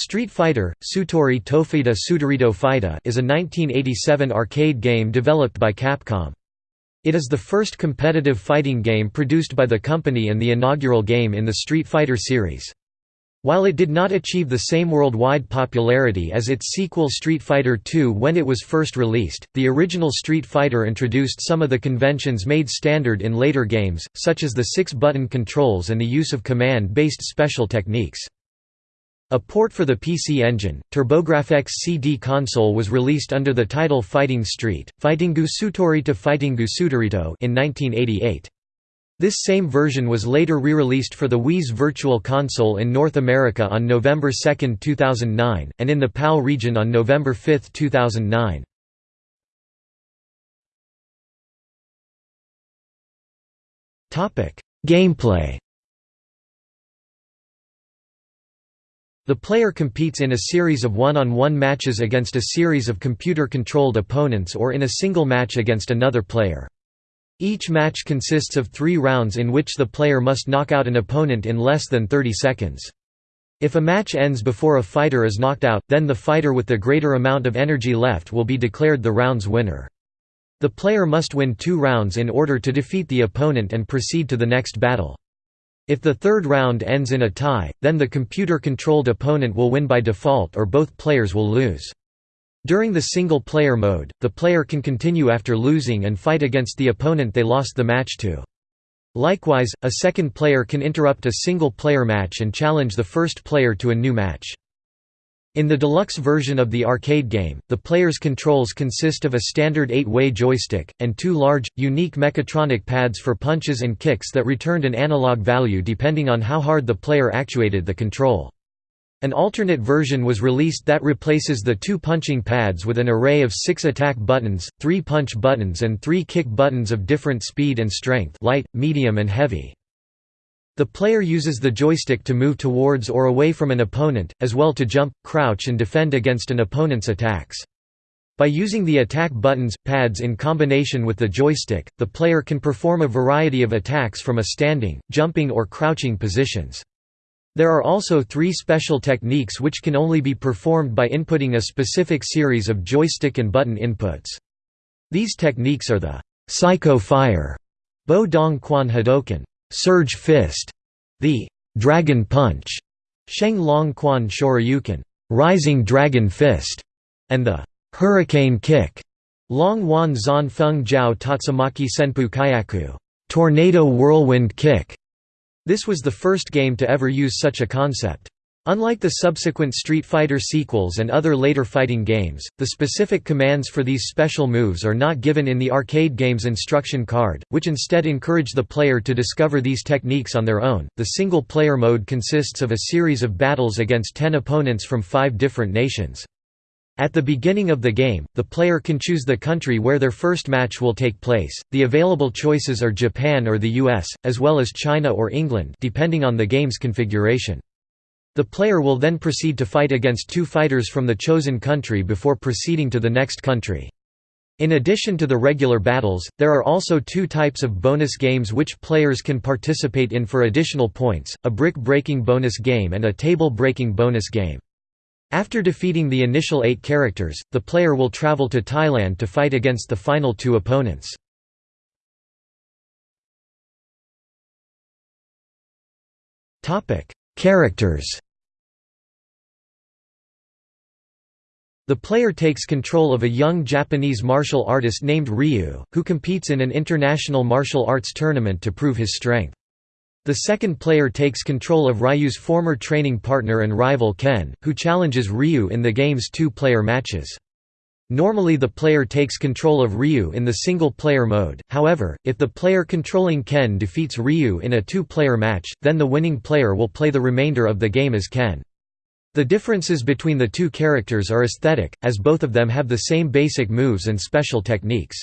Street Fighter, Sutori Tofita Sutorito Fighta is a 1987 arcade game developed by Capcom. It is the first competitive fighting game produced by the company and the inaugural game in the Street Fighter series. While it did not achieve the same worldwide popularity as its sequel Street Fighter II when it was first released, the original Street Fighter introduced some of the conventions made standard in later games, such as the six-button controls and the use of command-based special techniques. A port for the PC Engine, TurboGrafx CD console was released under the title Fighting Street, Fightingu Sutori to Fightingu Sutorito in 1988. This same version was later re-released for the Wii's Virtual Console in North America on November 2, 2009, and in the PAL region on November 5, 2009. Gameplay The player competes in a series of one-on-one -on -one matches against a series of computer-controlled opponents or in a single match against another player. Each match consists of three rounds in which the player must knock out an opponent in less than 30 seconds. If a match ends before a fighter is knocked out, then the fighter with the greater amount of energy left will be declared the round's winner. The player must win two rounds in order to defeat the opponent and proceed to the next battle. If the third round ends in a tie, then the computer-controlled opponent will win by default or both players will lose. During the single-player mode, the player can continue after losing and fight against the opponent they lost the match to. Likewise, a second player can interrupt a single-player match and challenge the first player to a new match. In the deluxe version of the arcade game, the player's controls consist of a standard 8-way joystick, and two large, unique mechatronic pads for punches and kicks that returned an analog value depending on how hard the player actuated the control. An alternate version was released that replaces the two punching pads with an array of six attack buttons, three punch buttons and three kick buttons of different speed and strength light, medium and heavy. The player uses the joystick to move towards or away from an opponent, as well to jump, crouch and defend against an opponent's attacks. By using the attack buttons, pads in combination with the joystick, the player can perform a variety of attacks from a standing, jumping or crouching positions. There are also three special techniques which can only be performed by inputting a specific series of joystick and button inputs. These techniques are the Psycho Fire, Bo Dong Quan Hadoken, Surge Fist, the Dragon Punch, Sheng Long Quan Shoryuken, Rising Dragon Fist, and the Hurricane Kick, Long Wan Zan Feng Jiao Tatsumaki Senpu Kyaku, Tornado Whirlwind Kick. This was the first game to ever use such a concept. Unlike the subsequent Street Fighter sequels and other later fighting games, the specific commands for these special moves are not given in the arcade game's instruction card, which instead encourage the player to discover these techniques on their own. The single player mode consists of a series of battles against 10 opponents from 5 different nations. At the beginning of the game, the player can choose the country where their first match will take place. The available choices are Japan or the US, as well as China or England, depending on the game's configuration. The player will then proceed to fight against two fighters from the chosen country before proceeding to the next country. In addition to the regular battles, there are also two types of bonus games which players can participate in for additional points, a brick-breaking bonus game and a table-breaking bonus game. After defeating the initial eight characters, the player will travel to Thailand to fight against the final two opponents. Characters The player takes control of a young Japanese martial artist named Ryu, who competes in an international martial arts tournament to prove his strength. The second player takes control of Ryu's former training partner and rival Ken, who challenges Ryu in the game's two-player matches. Normally the player takes control of Ryu in the single-player mode, however, if the player controlling Ken defeats Ryu in a two-player match, then the winning player will play the remainder of the game as Ken. The differences between the two characters are aesthetic, as both of them have the same basic moves and special techniques.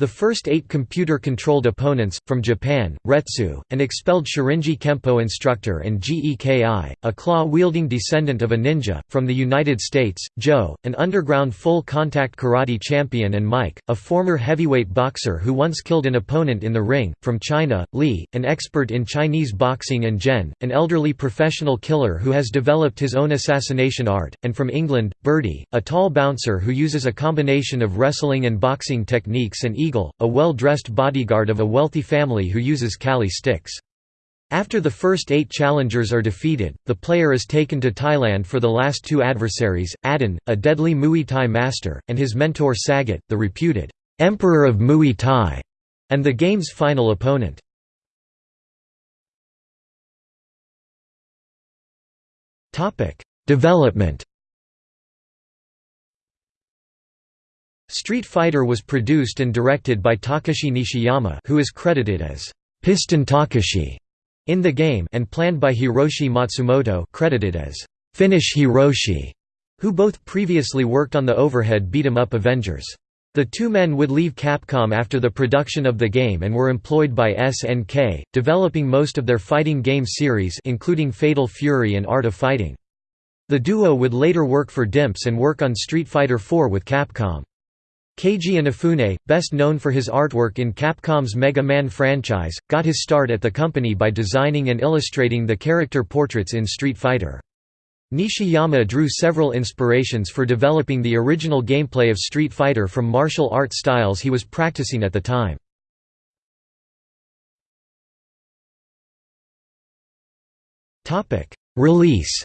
The first eight computer-controlled opponents, from Japan, Retsu, an expelled Shorinji Kempo instructor and Geki, a claw-wielding descendant of a ninja, from the United States, Joe, an underground full-contact karate champion and Mike, a former heavyweight boxer who once killed an opponent in the ring, from China, Li, an expert in Chinese boxing and Gen, an elderly professional killer who has developed his own assassination art, and from England, Birdie, a tall bouncer who uses a combination of wrestling and boxing techniques and Eagle, a well-dressed bodyguard of a wealthy family who uses Kali sticks. After the first eight challengers are defeated, the player is taken to Thailand for the last two adversaries, Adon, a deadly Muay Thai master, and his mentor Sagat, the reputed Emperor of Muay Thai, and the game's final opponent. Development Street Fighter was produced and directed by Takashi Nishiyama who is credited as Piston Takashi in the game and planned by Hiroshi Matsumoto credited as Finish Hiroshi, who both previously worked on the overhead beat-em-up Avengers. The two men would leave Capcom after the production of the game and were employed by SNK, developing most of their fighting game series including Fatal Fury and Art of Fighting. The duo would later work for Dimps and work on Street Fighter IV with Capcom. Keiji Inafune, best known for his artwork in Capcom's Mega Man franchise, got his start at the company by designing and illustrating the character portraits in Street Fighter. Nishiyama drew several inspirations for developing the original gameplay of Street Fighter from martial art styles he was practicing at the time. Release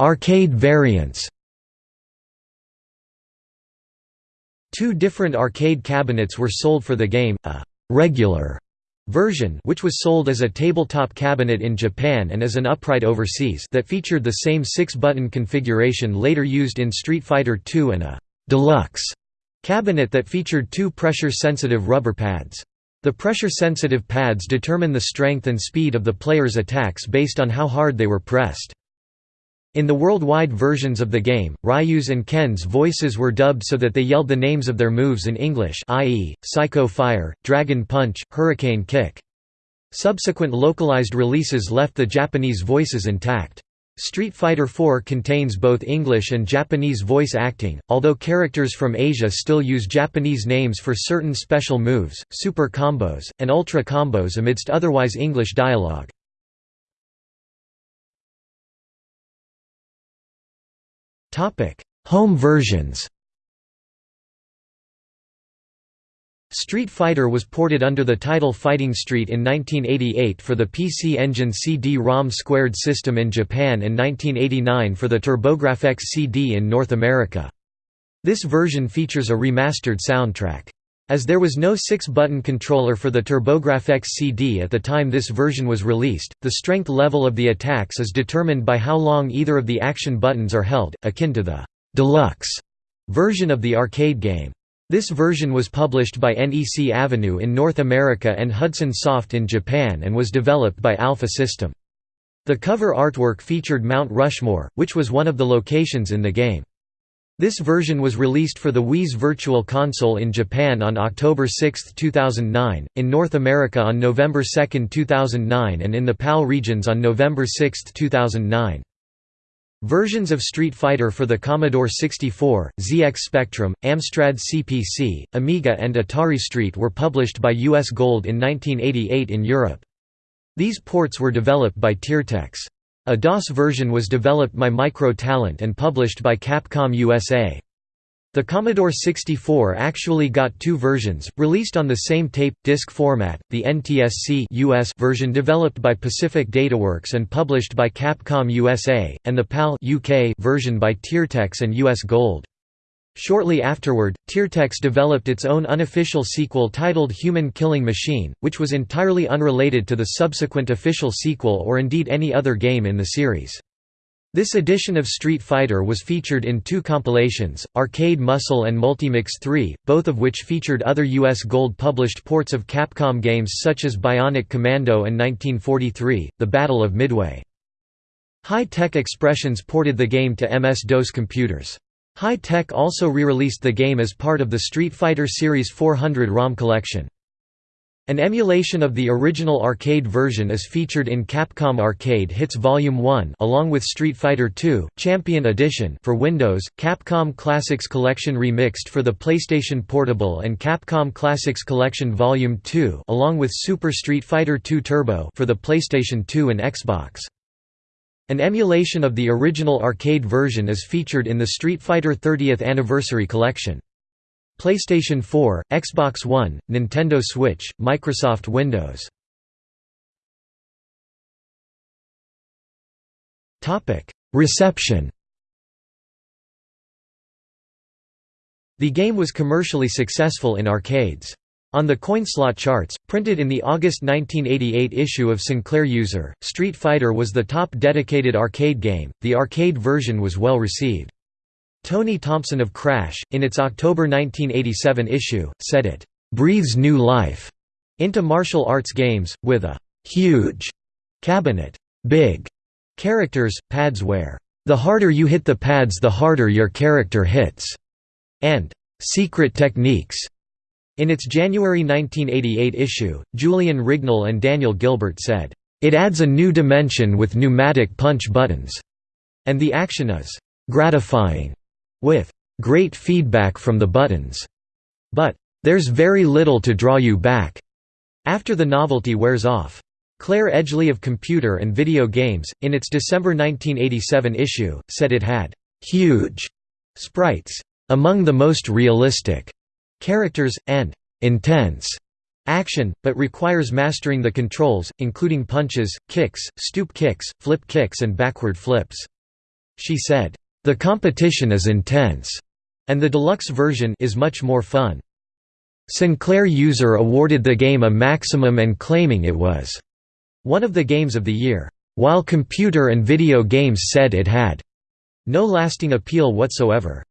Arcade variants Two different arcade cabinets were sold for the game, a «regular» version which was sold as a tabletop cabinet in Japan and as an upright overseas that featured the same six-button configuration later used in Street Fighter II and a «deluxe» cabinet that featured two pressure-sensitive rubber pads. The pressure-sensitive pads determine the strength and speed of the player's attacks based on how hard they were pressed. In the worldwide versions of the game, Ryu's and Ken's voices were dubbed so that they yelled the names of their moves in English i.e., Psycho Fire, Dragon Punch, Hurricane Kick. Subsequent localized releases left the Japanese voices intact. Street Fighter IV contains both English and Japanese voice acting, although characters from Asia still use Japanese names for certain special moves, super combos, and ultra combos amidst otherwise English dialogue. Topic: Home versions. Street Fighter was ported under the title Fighting Street in 1988 for the PC Engine CD-ROM squared system in Japan and 1989 for the TurboGrafx CD in North America. This version features a remastered soundtrack. As there was no 6-button controller for the TurboGrafx CD at the time this version was released, the strength level of the attacks is determined by how long either of the action buttons are held, akin to the «deluxe» version of the arcade game. This version was published by NEC Avenue in North America and Hudson Soft in Japan and was developed by Alpha System. The cover artwork featured Mount Rushmore, which was one of the locations in the game. This version was released for the Wii's Virtual Console in Japan on October 6, 2009, in North America on November 2, 2009 and in the PAL regions on November 6, 2009. Versions of Street Fighter for the Commodore 64, ZX Spectrum, Amstrad CPC, Amiga and Atari ST were published by US Gold in 1988 in Europe. These ports were developed by Tiertex. A DOS version was developed by Micro Talent and published by Capcom USA. The Commodore 64 actually got two versions, released on the same tape disc format, the NTSC US version developed by Pacific Dataworks and published by Capcom USA, and the PAL UK version by Tiertex and US Gold. Shortly afterward, Tiertex developed its own unofficial sequel titled Human Killing Machine, which was entirely unrelated to the subsequent official sequel or indeed any other game in the series. This edition of Street Fighter was featured in two compilations, Arcade Muscle and Multimix 3, both of which featured other US Gold published ports of Capcom games such as Bionic Commando and 1943, The Battle of Midway. Hi Tech Expressions ported the game to MS-DOS computers. Hi-Tech also re-released the game as part of the Street Fighter Series 400 ROM collection. An emulation of the original arcade version is featured in Capcom Arcade Hits Volume 1 along with Street Fighter II: Champion Edition for Windows, Capcom Classics Collection Remixed for the PlayStation Portable and Capcom Classics Collection Volume 2 along with Super Street Fighter II Turbo for the PlayStation 2 and Xbox. An emulation of the original arcade version is featured in the Street Fighter 30th Anniversary Collection. PlayStation 4, Xbox One, Nintendo Switch, Microsoft Windows. Reception The game was commercially successful in arcades. On the CoinSlot charts, printed in the August 1988 issue of Sinclair User, Street Fighter was the top dedicated arcade game. The arcade version was well received. Tony Thompson of Crash, in its October 1987 issue, said it breathes new life into martial arts games, with a huge cabinet, big characters, pads where the harder you hit the pads the harder your character hits, and secret techniques. In its January 1988 issue, Julian Rignall and Daniel Gilbert said, "...it adds a new dimension with pneumatic punch buttons," and the action is "...gratifying." with great feedback from the buttons, but there's very little to draw you back after the novelty wears off. Clare Edgeley of Computer and Video Games, in its December 1987 issue, said it had huge sprites, among the most realistic characters, and intense action, but requires mastering the controls, including punches, kicks, stoop kicks, flip kicks and backward flips. She said, the competition is intense, and the deluxe version is much more fun. Sinclair User awarded the game a maximum and claiming it was one of the games of the year, while computer and video games said it had no lasting appeal whatsoever.